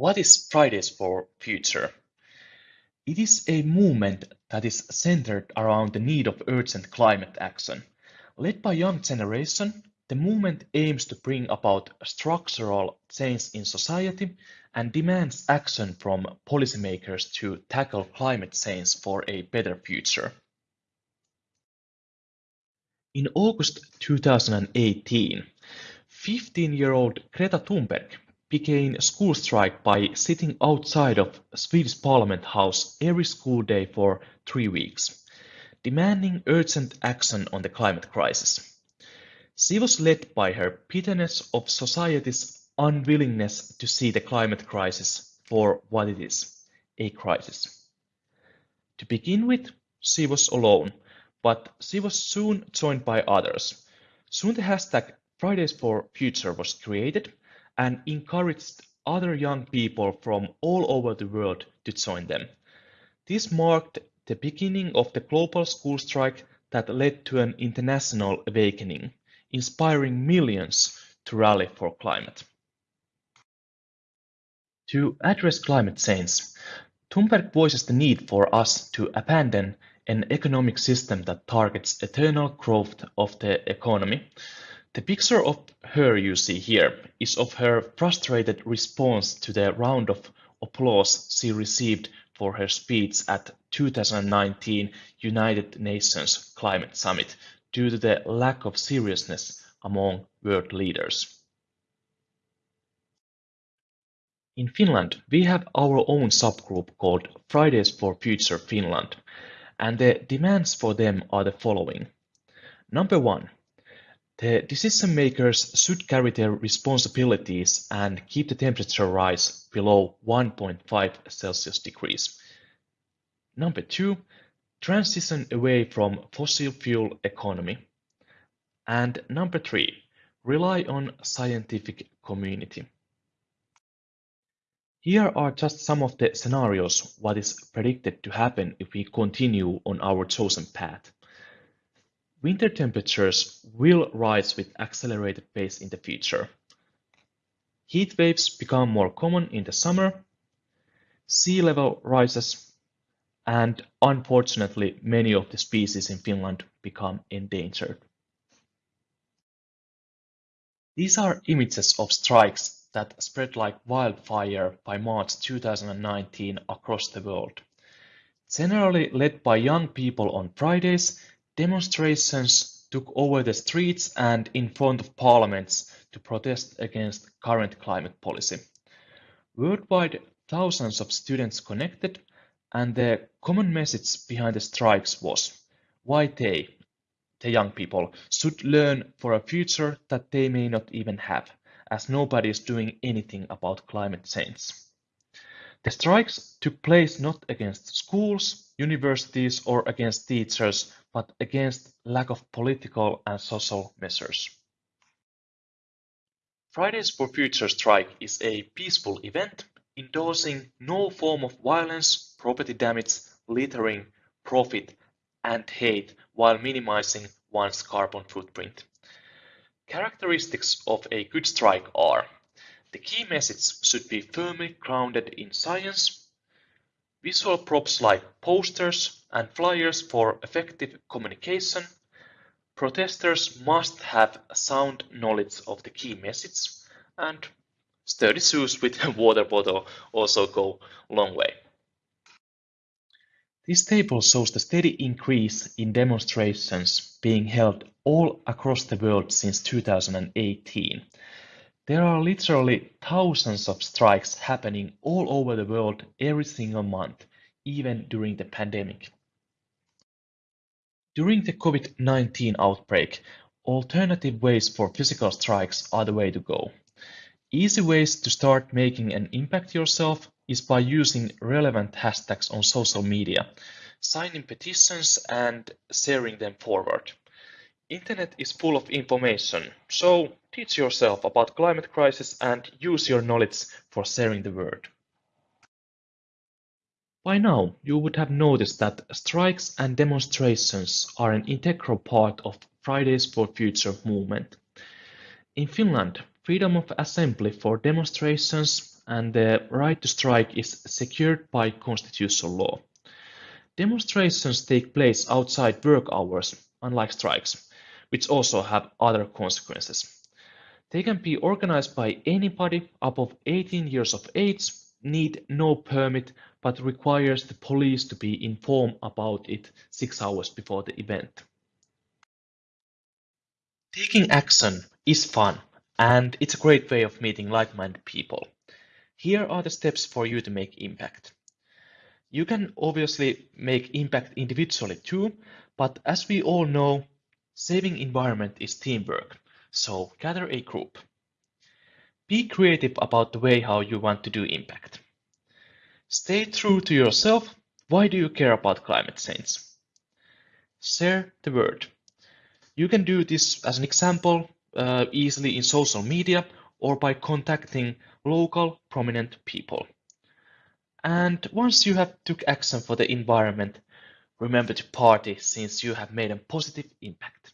What is Fridays for Future? It is a movement that is centered around the need of urgent climate action. Led by young generation, the movement aims to bring about structural change in society and demands action from policymakers to tackle climate change for a better future. In August 2018, 15-year-old Greta Thunberg began a school strike by sitting outside of Swedish Parliament House every school day for three weeks, demanding urgent action on the climate crisis. She was led by her bitterness of society's unwillingness to see the climate crisis for what it is, a crisis. To begin with, she was alone, but she was soon joined by others. Soon the hashtag Fridays for Future was created, and encouraged other young people from all over the world to join them. This marked the beginning of the global school strike that led to an international awakening, inspiring millions to rally for climate. To address climate change, Thunberg voices the need for us to abandon an economic system that targets eternal growth of the economy the picture of her you see here is of her frustrated response to the round of applause she received for her speech at 2019 United Nations Climate Summit due to the lack of seriousness among world leaders. In Finland, we have our own subgroup called Fridays for Future Finland, and the demands for them are the following. Number one, the decision makers should carry their responsibilities and keep the temperature rise below 1.5 Celsius degrees. Number two, transition away from fossil fuel economy. And number three, rely on scientific community. Here are just some of the scenarios what is predicted to happen if we continue on our chosen path. Winter temperatures will rise with accelerated pace in the future. Heat waves become more common in the summer, sea level rises, and unfortunately many of the species in Finland become endangered. These are images of strikes that spread like wildfire by March 2019 across the world. Generally led by young people on Fridays, Demonstrations took over the streets and in front of parliaments to protest against current climate policy. Worldwide, thousands of students connected, and the common message behind the strikes was why they, the young people, should learn for a future that they may not even have, as nobody is doing anything about climate change. The strikes took place not against schools, universities, or against teachers, but against lack of political and social measures. Fridays for Future strike is a peaceful event endorsing no form of violence, property damage, littering, profit, and hate while minimizing one's carbon footprint. Characteristics of a good strike are the key message should be firmly grounded in science, Visual props like posters and flyers for effective communication. Protesters must have sound knowledge of the key message and sturdy shoes with a water bottle also go a long way. This table shows the steady increase in demonstrations being held all across the world since 2018. There are literally thousands of strikes happening all over the world every single month, even during the pandemic. During the COVID-19 outbreak, alternative ways for physical strikes are the way to go. Easy ways to start making an impact yourself is by using relevant hashtags on social media, signing petitions and sharing them forward. Internet is full of information, so teach yourself about climate crisis and use your knowledge for sharing the word. By now, you would have noticed that strikes and demonstrations are an integral part of Fridays for Future movement. In Finland, freedom of assembly for demonstrations and the right to strike is secured by constitutional law. Demonstrations take place outside work hours, unlike strikes, which also have other consequences. They can be organized by anybody above 18 years of age, need no permit, but requires the police to be informed about it six hours before the event. Taking action is fun, and it's a great way of meeting like-minded people. Here are the steps for you to make impact. You can obviously make impact individually too, but as we all know, saving environment is teamwork, so gather a group. Be creative about the way how you want to do impact. Stay true to yourself. Why do you care about climate change? Share the word. You can do this as an example uh, easily in social media or by contacting local prominent people. And once you have took action for the environment, remember to party since you have made a positive impact.